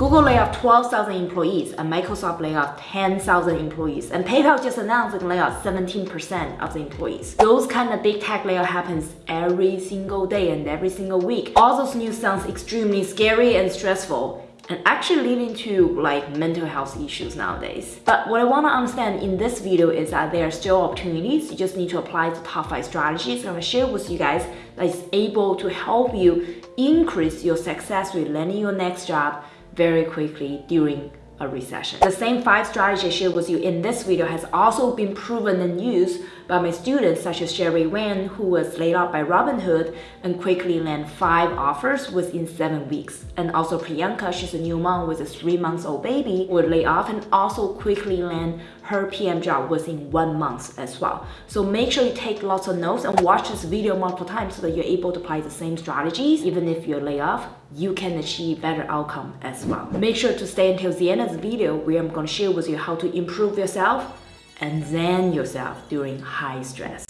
Google lay off 12,000 employees and Microsoft lay off 10,000 employees and PayPal just announced they lay off 17% of the employees. Those kind of big tech layoff happens every single day and every single week. All those news sounds extremely scary and stressful and actually leading to like mental health issues nowadays. But what I want to understand in this video is that there are still opportunities. You just need to apply the top five strategies I'm going to share with you guys that is able to help you increase your success with landing your next job very quickly during a recession. The same five strategies I shared with you in this video has also been proven and used by my students such as Sherry Wen, who was laid off by Robinhood and quickly land five offers within seven weeks. And also Priyanka, she's a new mom with a three months old baby, was laid off and also quickly land her PM job within one month as well. So make sure you take lots of notes and watch this video multiple times so that you're able to apply the same strategies. Even if you're laid off, you can achieve better outcome as well. Make sure to stay until the end of the video where I'm going to share with you how to improve yourself and zen yourself during high stress.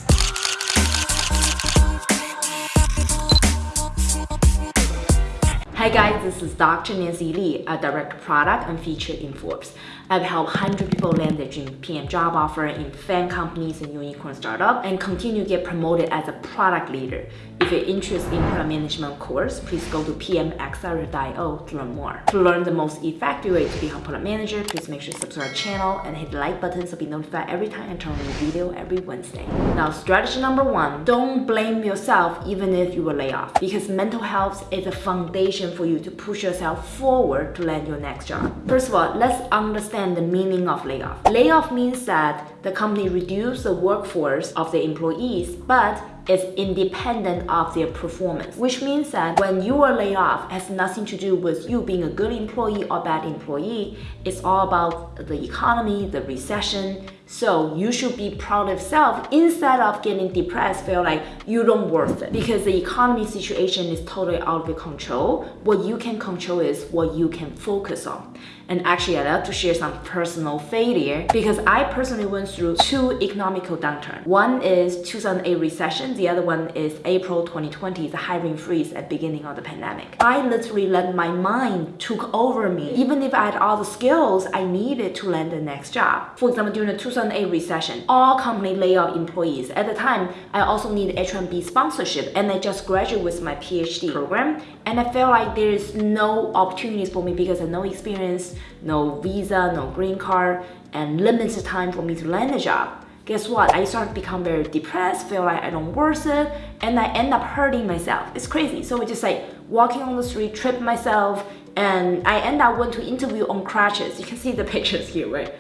Hi guys, this is Dr. Nancy Li, a direct product and featured in Forbes. I've helped 100 people land their dream PM job offer in FAANG companies and unicorn startup and continue to get promoted as a product leader. If you're interested in product management course, please go to pmaccelerator.io to learn more. To learn the most effective way to become product manager, please make sure to subscribe to our channel and hit the like button so be notified every time I turn on a new video every Wednesday. Now, strategy number one, don't blame yourself even if you were laid off because mental health is a foundation for you to push yourself forward to land your next job. First of all, let's understand the meaning of layoff. Layoff means that the company reduced the workforce of the employees, but is independent of their performance, which means that when you are laid off, has nothing to do with you being a good employee or bad employee. It's all about the economy, the recession. So you should be proud of yourself instead of getting depressed, feel like you don't worth it because the economy situation is totally out of your control. What you can control is what you can focus on. And actually, I'd love to share some personal failure because I personally went through two economical downturn. One is 2008 recession. The other one is April 2020, the hiring freeze at beginning of the pandemic. I literally let my mind took over me. Even if I had all the skills I needed to land the next job. For example, during the 2008 recession, all company lay off employees. At the time, I also needed H-1B sponsorship and I just graduated with my PhD program. And I felt like there is no opportunities for me because I had no experience, no visa, no green card, and limited time for me to land a job. Guess what? I started to become very depressed, feel like I don't worth it, and I end up hurting myself. It's crazy. So I just like walking on the street, trip myself, and I end up went to interview on crutches. You can see the pictures here, right?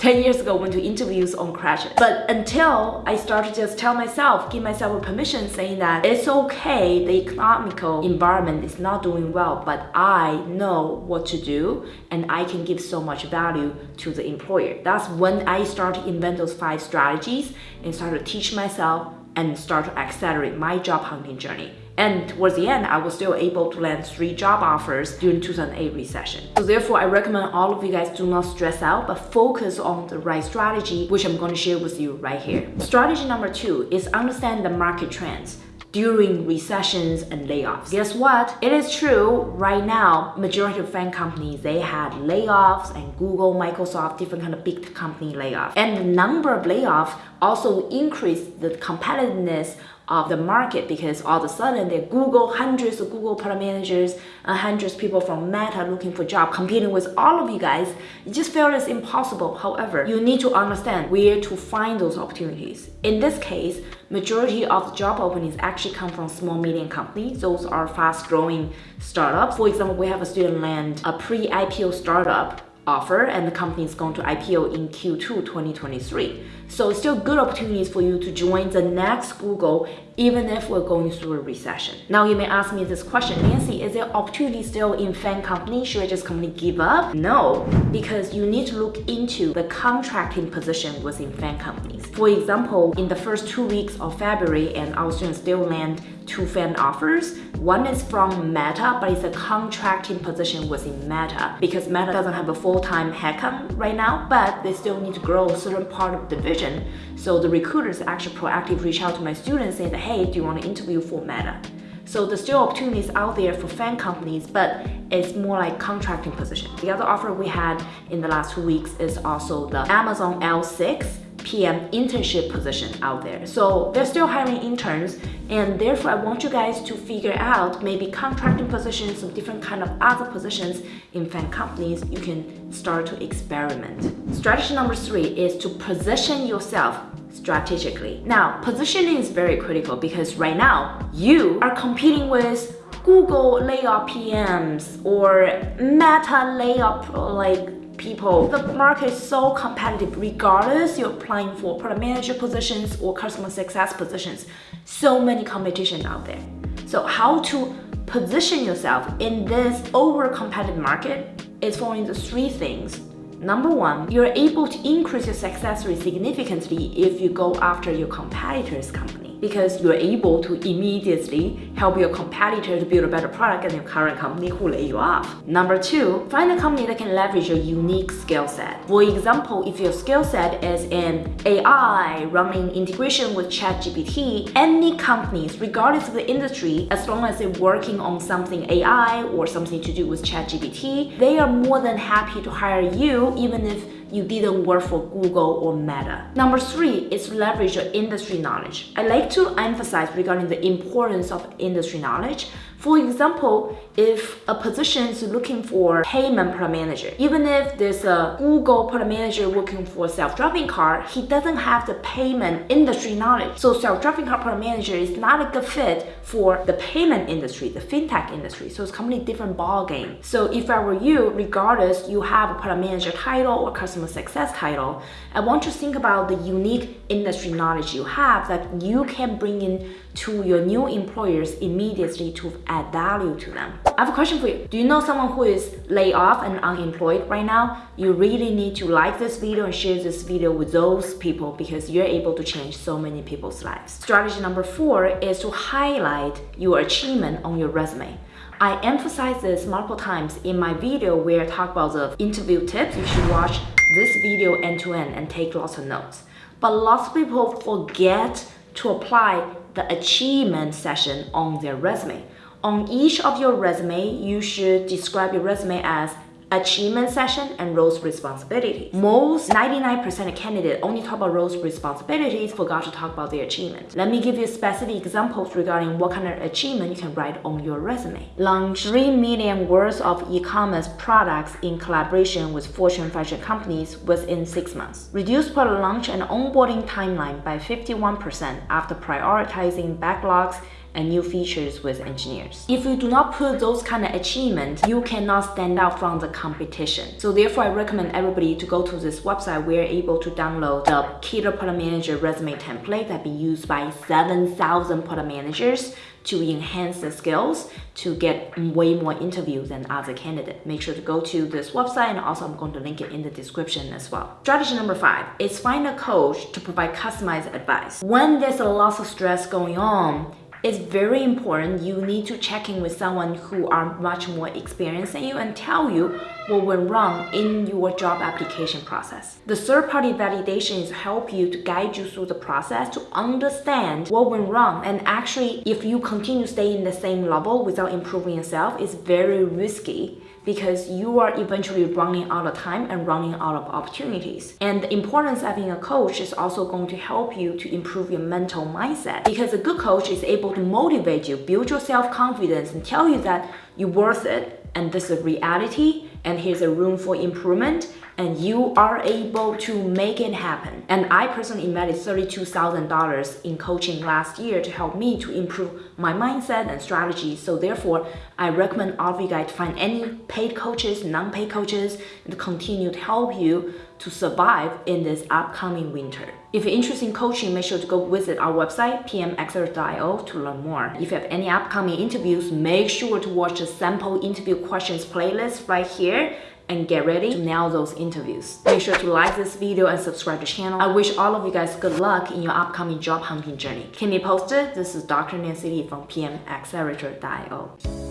10 years ago went to interviews on crashes. But until I started to just tell myself, give myself a permission saying that it's okay, the economical environment is not doing well, but I know what to do and I can give so much value to the employer. That's when I started invent those five strategies and started to teach myself and start to accelerate my job hunting journey. And towards the end, I was still able to land three job offers during 2008 recession. So therefore, I recommend all of you guys do not stress out, but focus on the right strategy, which I'm going to share with you right here. Strategy number two is understand the market trends during recessions and layoffs. Guess what? It is true right now, majority of FAANG companies, they had layoffs and Google, Microsoft, different kind of big company layoffs. And the number of layoffs also increased the competitiveness of the market because all of a sudden there Google, hundreds of Google product managers, and hundreds of people from Meta looking for job, competing with all of you guys. It just feels impossible. However, you need to understand where to find those opportunities. In this case, majority of the job openings actually come from small medium companies. Those are fast growing startups. For example, we have a student land, a pre-IPO startup offer and the company is going to IPO in Q2 2023. So still good opportunities for you to join the next Google even if we're going through a recession. Now you may ask me this question, Nancy, is there opportunity still in FAANG company? Should I just company give up? No, because you need to look into the contracting position within FAANG companies. For example, in the first two weeks of February and our students still land two FAANG offers. One is from Meta, but it's a contracting position within Meta because Meta doesn't have a full-time headcount right now, but they still need to grow a certain part of the division. So the recruiters actually proactively reach out to my students saying hey, do you want to interview for Meta? So there's still opportunities out there for FAANG companies, but it's more like contracting position. The other offer we had in the last two weeks is also the Amazon L6 PM internship position out there. So they're still hiring interns and therefore I want you guys to figure out maybe contracting positions, some different kind of other positions in FAANG companies you can start to experiment. Strategy number three is to position yourself strategically. Now, positioning is very critical because right now you are competing with Google layoff PMs or Meta layoff like people. The market is so competitive regardless you're applying for product manager positions or customer success positions. So many competition out there. So how to position yourself in this over competitive market is following the three things. Number one, you're able to increase your success rate significantly if you go after your competitor's company because you're able to immediately help your competitor to build a better product than your current company who lay you off. Number two, find a company that can leverage your unique skill set. For example, if your skill set is in AI, running integration with ChatGPT, any companies, regardless of the industry, as long as they're working on something AI or something to do with ChatGPT, they are more than happy to hire you even if you didn't work for Google or Meta. Number three is leverage your industry knowledge. I like to emphasize regarding the importance of industry knowledge for example, if a position is looking for payment product manager, even if there's a Google product manager looking for self-driving car, he doesn't have the payment industry knowledge. So self-driving car product manager is not a good fit for the payment industry, the fintech industry. So it's completely different ball game. So if I were you, regardless you have a product manager title or customer success title, I want you to think about the unique industry knowledge you have that you can bring in to your new employers immediately to add value to them. I have a question for you. Do you know someone who is laid off and unemployed right now? You really need to like this video and share this video with those people because you're able to change so many people's lives. Strategy number four is to highlight your achievement on your resume. I emphasize this multiple times in my video where I talk about the interview tips. You should watch this video end to end and take lots of notes. But lots of people forget to apply the achievement session on their resume. On each of your resume, you should describe your resume as achievement session and roles responsibilities. Most 99% of candidates only talk about roles responsibilities, forgot to talk about their achievement. Let me give you specific examples regarding what kind of achievement you can write on your resume. Launch 3 million worth of e-commerce products in collaboration with Fortune 500 companies within 6 months. Reduce product launch and onboarding timeline by 51% after prioritizing backlogs and new features with engineers. If you do not put those kind of achievements, you cannot stand out from the competition. So therefore, I recommend everybody to go to this website where you're able to download the Killer Product Manager resume template that been used by 7,000 product managers to enhance the skills to get way more interviews than other candidates. Make sure to go to this website and also I'm going to link it in the description as well. Strategy number five is find a coach to provide customized advice. When there's a lot of stress going on, it's very important. You need to check in with someone who are much more experienced than you and tell you what went wrong in your job application process. The third-party validation is help you to guide you through the process to understand what went wrong. And actually if you continue staying in the same level without improving yourself, it's very risky because you are eventually running out of time and running out of opportunities. And the importance of having a coach is also going to help you to improve your mental mindset because a good coach is able to motivate you, build your self-confidence and tell you that you're worth it and this is reality and here's a room for improvement and you are able to make it happen. And I personally invested $32,000 in coaching last year to help me to improve my mindset and strategy. So therefore, I recommend all of you guys to find any paid coaches, non-paid coaches, and continue to help you to survive in this upcoming winter. If you're interested in coaching, make sure to go visit our website, pmaccelerator.io to learn more. If you have any upcoming interviews, make sure to watch the sample interview questions playlist right here and get ready to nail those interviews. Make sure to like this video and subscribe to the channel. I wish all of you guys good luck in your upcoming job hunting journey. Keep me posted. This is Dr. Nancy Li from pmaccelerator.io.